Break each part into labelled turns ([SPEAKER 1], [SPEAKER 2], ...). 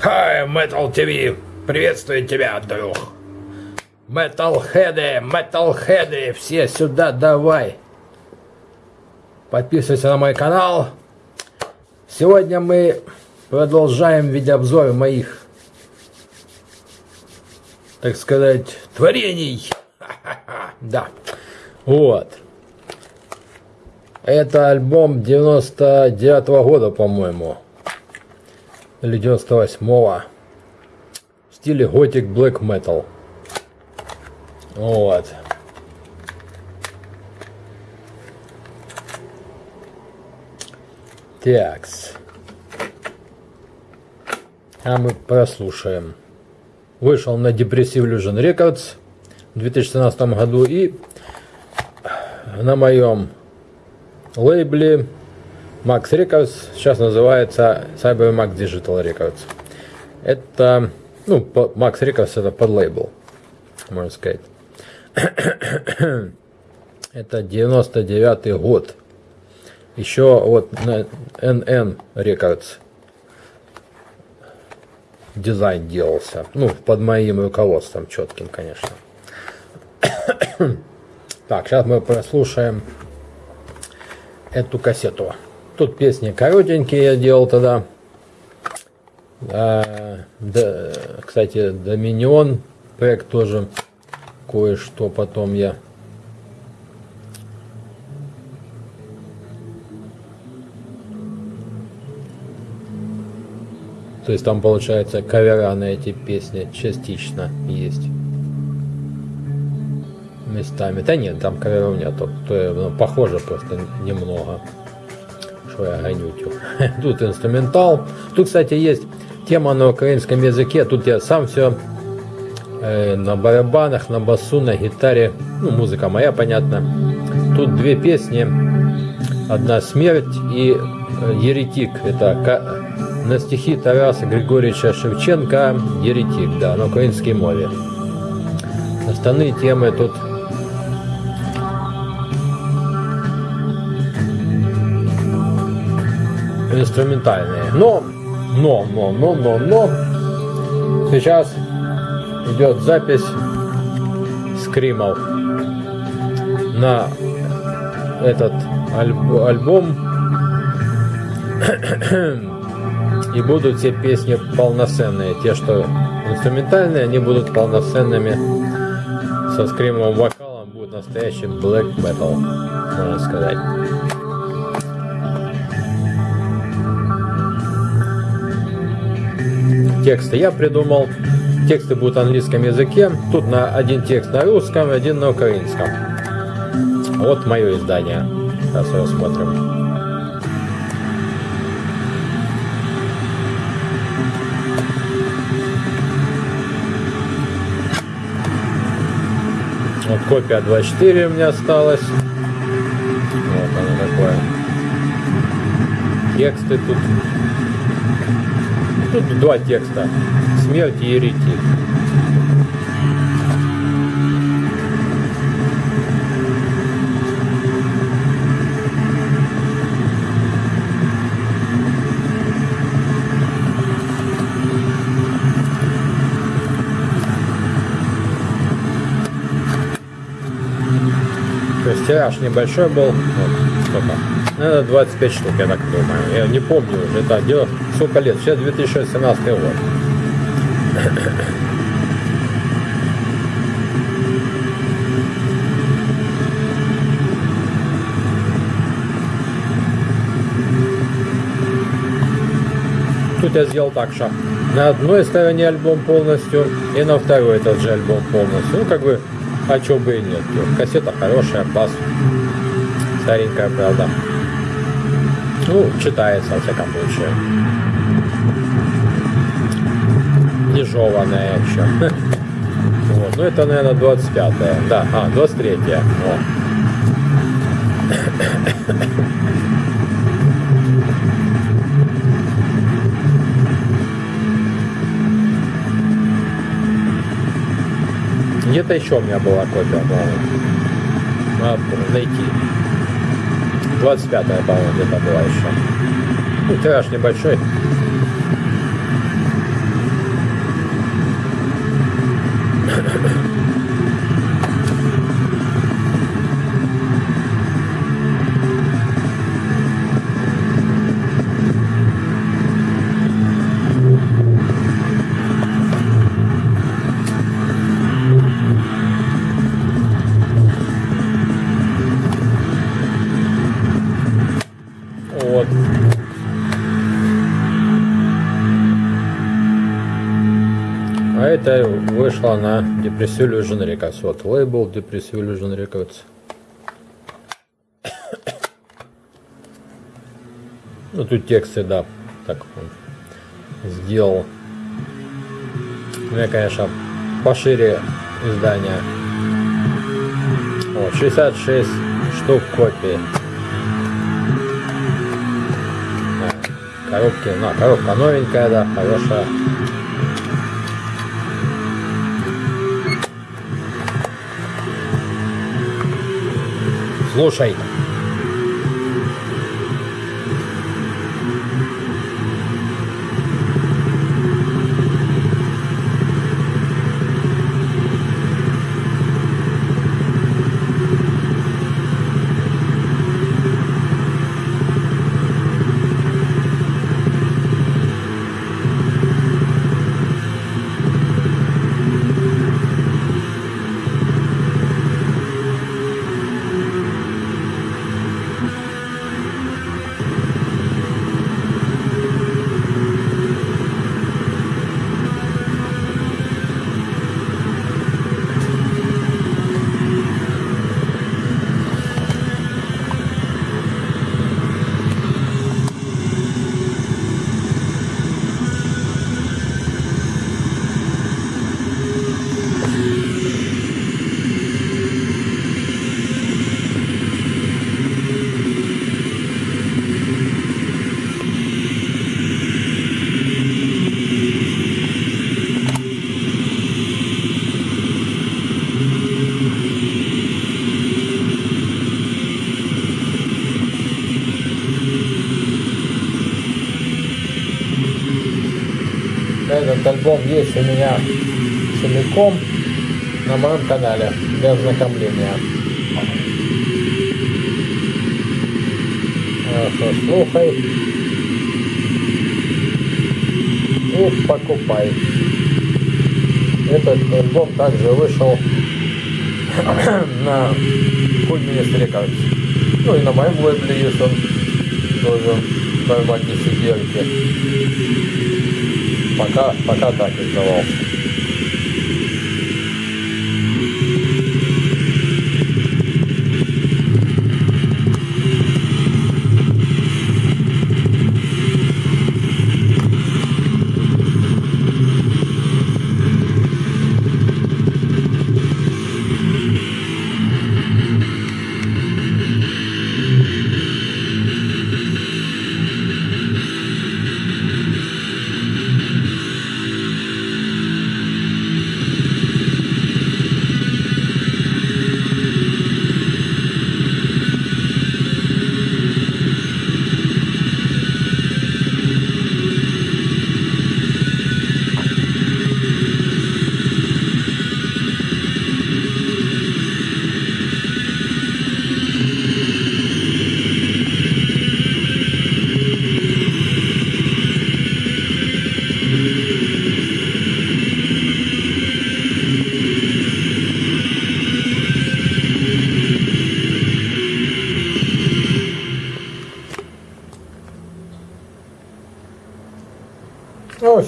[SPEAKER 1] Хай, Metal TV! Приветствую тебя, друг! Металлхеды, металлхеды, все сюда давай! Подписывайся на мой канал. Сегодня мы продолжаем видеообзоры моих, так сказать, творений. Да. Вот. Это альбом 99 -го года, по-моему. Или 98-го. В стиле Gothic Black Metal. Вот. Такс. А мы прослушаем. Вышел на Depressive Illusion Records в 2017 году и на моем лейбле Max Records сейчас называется Cyber Max Digital Records. Это, ну, Max Records это под лейбл, можно сказать. это 99 год. Еще вот на NN Records дизайн делался. Ну, под моим руководством четким, конечно. так, сейчас мы прослушаем эту кассету. Тут песни коротенькие я делал тогда. А, да, кстати, Доминион проект тоже кое-что потом я То есть там получается кавера на эти песни частично есть. Местами. Да нет, там каверов нету. То, ну, похоже просто немного. Я гонютю. Тут инструментал. Тут, кстати, есть тема на украинском языке. Тут я сам все э, на барабанах, на басу, на гитаре. Ну, музыка моя, понятно. Тут две песни. Одна «Смерть» и э, «Еретик». Это на стихи Тараса Григорьевича Шевченко «Еретик», да, на украинской мове. Остальные темы тут инструментальные. Но, но, но, но, но, но, сейчас идет запись скримов на этот альб альбом и будут все песни полноценные. Те, что инструментальные, они будут полноценными со скримовым вокалом. Будет настоящий black metal, можно сказать. Тексты я придумал. Тексты будут на английском языке. Тут на один текст на русском, один на украинском. Вот мое издание. Сейчас рассмотрим. Вот копия 24 у меня осталась. Вот оно такое. Тексты тут. Тут два текста. Смерть и еретик. То есть тираж небольшой был. Вот, сколько? Наверное, 25 штук, я так думаю. Я не помню уже. Это дело сколько лет? Сейчас 2017 год. Тут я сделал так, что на одной стороне альбом полностью и на второй этот же альбом полностью. Ну, как бы а чё бы и нет. Кассета хорошая, бас. Старенькая, правда. Ну, читается, во всяком случае. Не жеванная еще. Вот. Ну, это, наверное, 25 -е. Да, а, 23 -е. О. Где-то еще у меня была копия, по-моему. Надо найти. 25-я, по-моему, где-то была еще. Ну, тираж небольшой. Это вышло на Depressive Illusion Records. Вот лейбл Depressive Illusion Records. Ну, тут тексты, да, так он сделал. Ну, я, конечно, пошире издание. Вот, 66 штук копий. А, коробки, на, коробка новенькая, да, хорошая. roxo ainda. Этот альбом есть у меня целиком на моем канале для ознакомления. Хорошо, слухай. И покупай. Этот альбом также вышел на Ministry Records. Ну и на моем лейбле есть он тоже в формате сидельки. Пока, пока так издавался.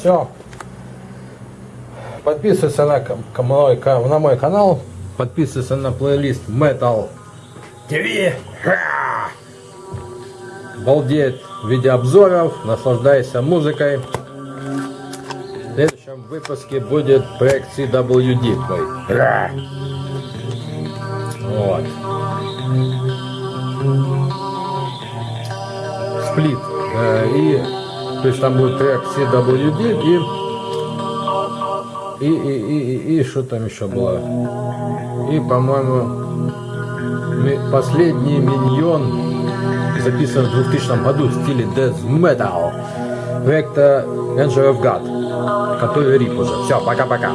[SPEAKER 1] Все. Подписывайся на, мой, на мой канал. Подписывайся на плейлист Metal TV. Балдеет виде обзоров. Наслаждайся музыкой. В следующем выпуске будет проект CWD. Ха! Вот. Сплит. Э, И то есть там будет трек CWD и и, и, и, и, и что там еще было? И, по-моему, последний миньон записан в 2000 году в стиле Death Metal проекта Angel of God, который рип уже. Все, пока-пока.